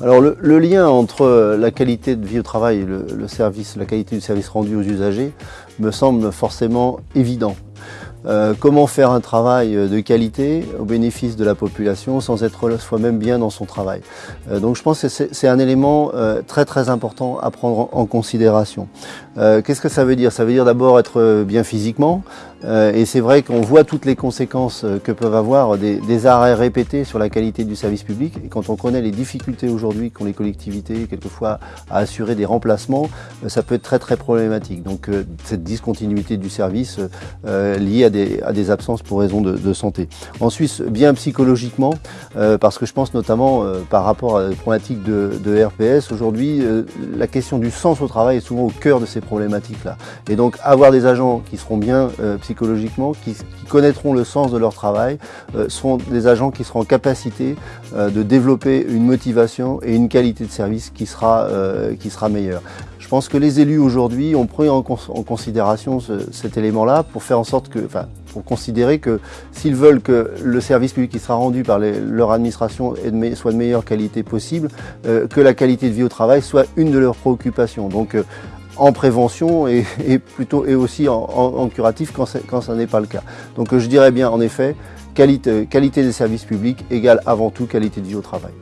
Alors le, lien entre la qualité de vie au travail et le, service, la qualité du service rendu aux usagers me semble forcément évident. Euh, comment faire un travail de qualité au bénéfice de la population sans être soi-même bien dans son travail? Euh, donc je pense que c'est un élément euh, très très important à prendre en considération. Qu'est-ce que ça veut dire? Ça veut dire d'abord être bien physiquement, et c'est vrai qu'on voit toutes les conséquences euh, que peuvent avoir des, arrêts répétés sur la qualité du service public. Et quand on connaît les difficultés aujourd'hui qu'ont les collectivités, quelquefois à assurer des remplacements, euh, ça peut être très très problématique. Donc cette discontinuité du service liée à des, absences pour raison de, santé. Ensuite, bien psychologiquement, parce que je pense notamment par rapport à la problématique de, de RPS, aujourd'hui, la question du sens au travail est souvent au cœur de ces problématiques-là. Et donc avoir des agents qui seront bien psychologiquement, qui, connaîtront le sens de leur travail, euh, seront des agents qui seront en capacité euh, de développer une motivation et une qualité de service qui sera, euh, qui sera meilleure. Je pense que les élus aujourd'hui ont pris en, considération cet élément-là pour faire en sorte que, enfin, pour considérer que s'ils veulent que le service public qui sera rendu par leur administration soit de meilleure qualité possible, que la qualité de vie au travail soit une de leurs préoccupations. En prévention et, plutôt et aussi en, curatif quand, quand ça n'est pas le cas. Donc je dirais bien en effet, qualité, qualité des services publics égale avant tout qualité de vie au travail.